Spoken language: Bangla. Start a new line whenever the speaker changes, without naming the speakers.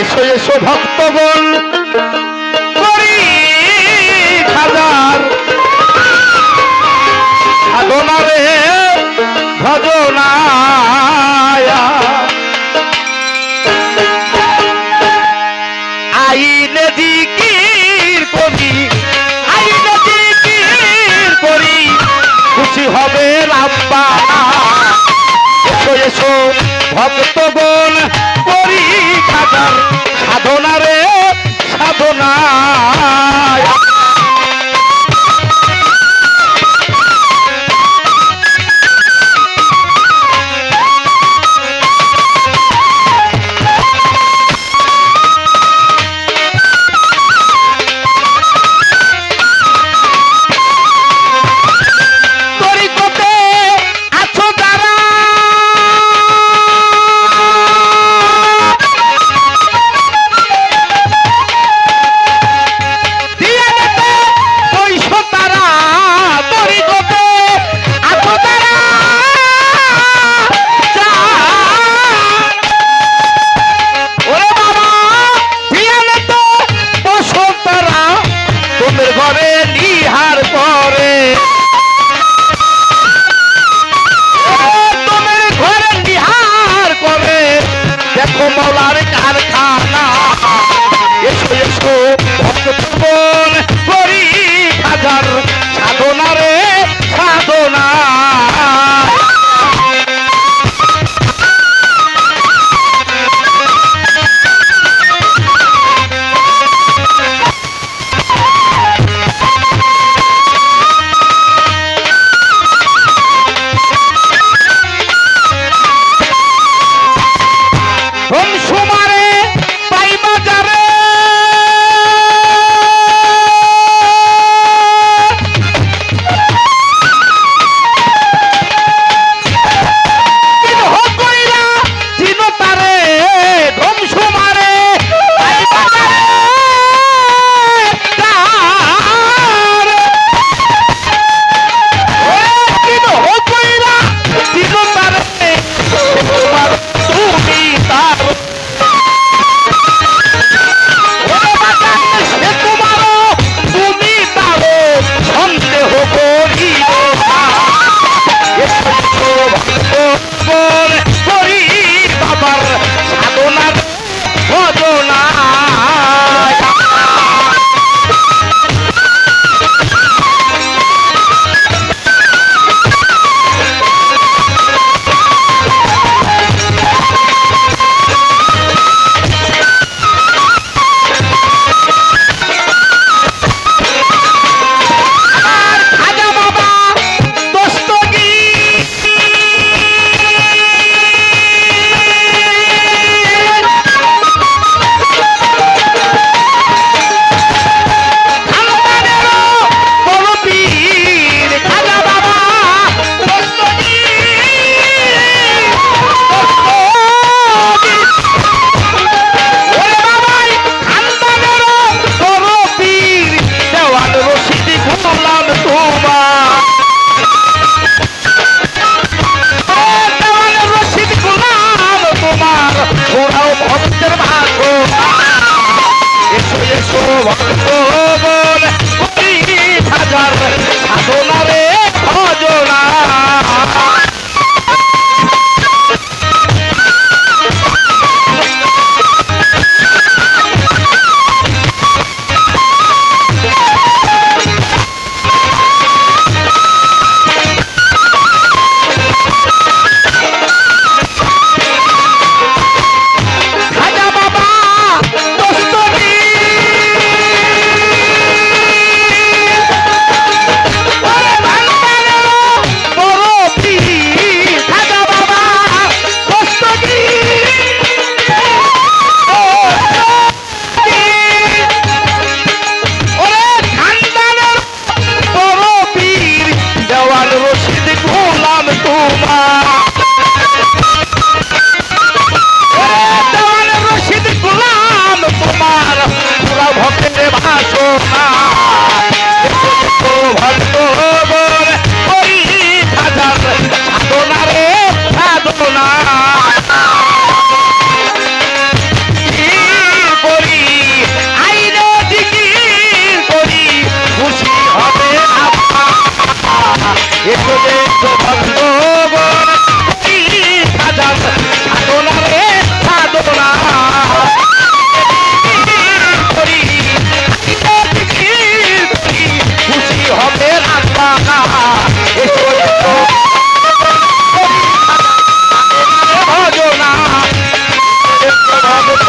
এসো এসো ভক্তগণ। করি হাজার সাধনা রে ভজনায়া। আইনে জিকির করি, আইনে জিকির করি, খুশি হবে রাব্বা এসো এসো সাধনা রে সাধনা ভক্ত মন ভজনা ভক্ত